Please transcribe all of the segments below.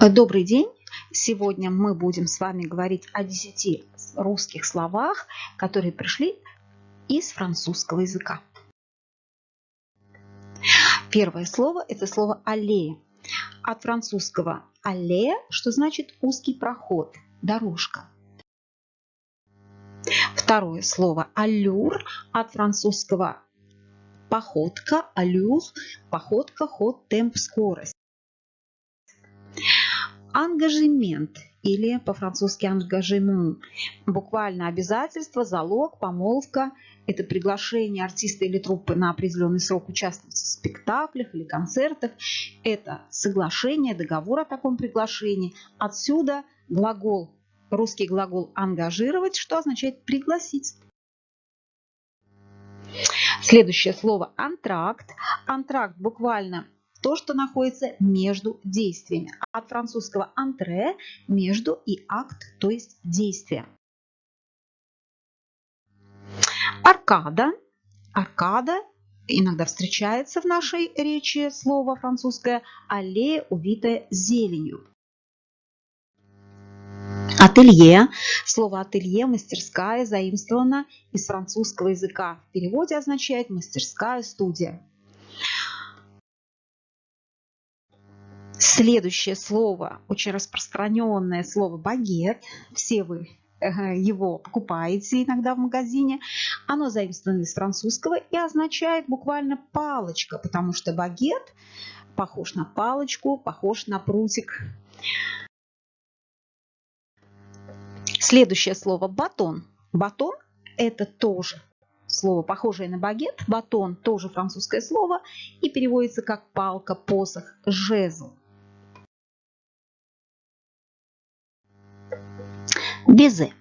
Добрый день! Сегодня мы будем с вами говорить о 10 русских словах, которые пришли из французского языка. Первое слово – это слово «аллея». От французского «аллея», что значит узкий проход, дорожка. Второе слово «аллюр» от французского походка, аллюр, походка, ход, темп, скорость. Ангажемент или по-французски ангажемент. Буквально обязательство, залог, помолвка. Это приглашение артиста или труппы на определенный срок участвовать в спектаклях или концертах. Это соглашение, договор о таком приглашении. Отсюда глагол, русский глагол ангажировать, что означает пригласить. Следующее слово антракт. Антракт буквально то, что находится между действиями. От французского «антре» – между и акт, то есть действие. Аркада. Аркада иногда встречается в нашей речи слово французское аллея, увитая зеленью. Ателье. Слово ателье, мастерская, заимствовано из французского языка. В переводе означает мастерская, студия. Следующее слово, очень распространенное слово багет. Все вы э, его покупаете иногда в магазине. Оно заимствовано из французского и означает буквально палочка, потому что багет похож на палочку, похож на прутик. Следующее слово батон. Батон это тоже слово, похожее на багет. Батон тоже французское слово и переводится как палка, посох, жезл. Безе.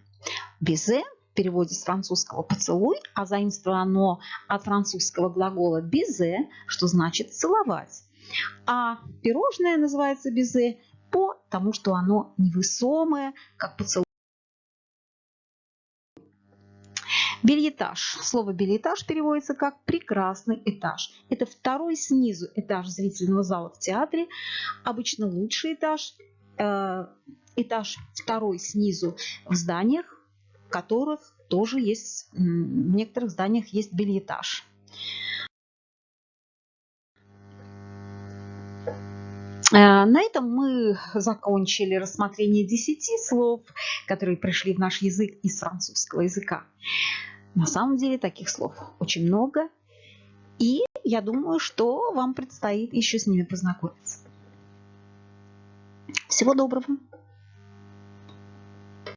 Безе переводе с французского «поцелуй», а заимствовано от французского глагола «безе», что значит «целовать». А пирожное называется безе потому, что оно невесомое, как поцелуй. Бельетаж. Слово бельетаж переводится как прекрасный этаж. Это второй снизу этаж зрительного зала в театре. Обычно лучший этаж этаж второй снизу в зданиях, в которых тоже есть, в некоторых зданиях есть бельетаж. Э, на этом мы закончили рассмотрение 10 слов, которые пришли в наш язык из французского языка. На самом деле таких слов очень много, и я думаю, что вам предстоит еще с ними познакомиться. Всего доброго!